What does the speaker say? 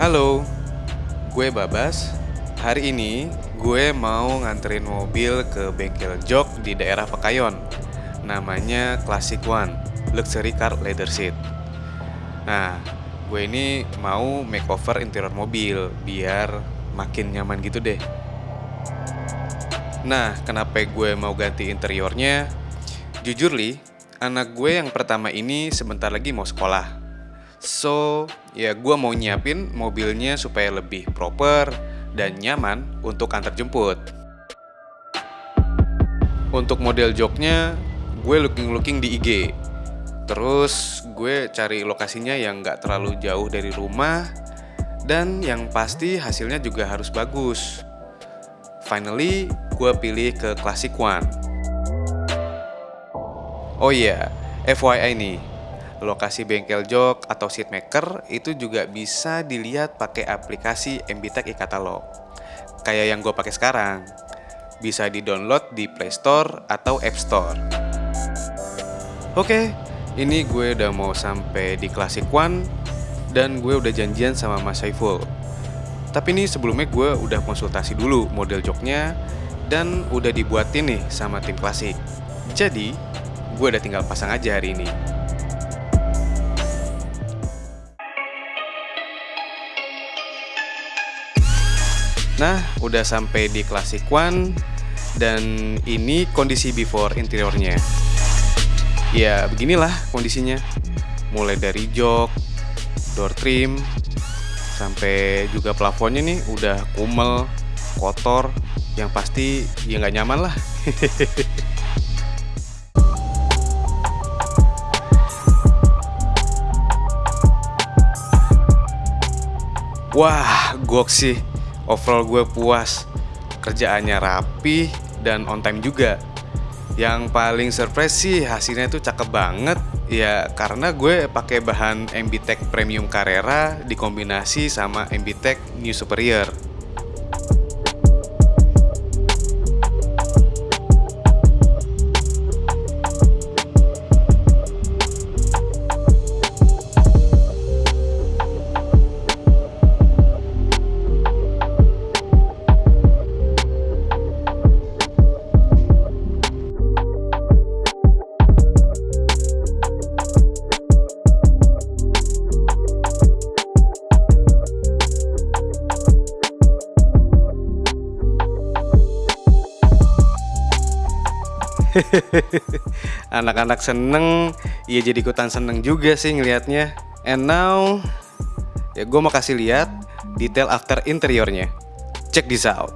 Halo, gue Babas. Hari ini gue mau nganterin mobil ke bengkel jok di daerah Pekayon. Namanya Classic One, Luxury Car Leather Seat. Nah, gue ini mau makeover interior mobil biar makin nyaman gitu deh. Nah, kenapa gue mau ganti interiornya? Jujur li, anak gue yang pertama ini sebentar lagi mau sekolah. So, ya gue mau nyiapin mobilnya supaya lebih proper dan nyaman untuk antar jemput. Untuk model joknya, gue looking-looking di IG. Terus gue cari lokasinya yang nggak terlalu jauh dari rumah dan yang pasti hasilnya juga harus bagus. Finally, gue pilih ke Classic One. Oh iya, FYI nih, lokasi bengkel jok atau seat maker itu juga bisa dilihat pakai aplikasi MBTech e-katalog. Kayak yang gue pakai sekarang. Bisa di-download di Play Store atau App Store. Oke, ini gue udah mau sampai di Classic One dan gue udah janjian sama Mas Saiful. Tapi ini sebelumnya gue udah konsultasi dulu model joknya dan udah dibuatin nih sama tim klasik. Jadi, gue udah tinggal pasang aja hari ini. Nah, udah sampai di Classic One dan ini kondisi before interiornya. Ya, beginilah kondisinya. Mulai dari jok, door trim, sampai juga plafonnya nih udah kumel, kotor, yang pasti ya nggak nyaman lah. Wah, gok sih. Overall gue puas. Kerjaannya rapi dan on time juga. Yang paling surprise sih hasilnya itu cakep banget. Ya karena gue pakai bahan MBTech Premium Carrera dikombinasi sama MBTech New Superior. Anak-anak seneng, ya jadi ikutan seneng juga sih ngelihatnya. And now, ya gue mau kasih lihat detail after interiornya. Check this out.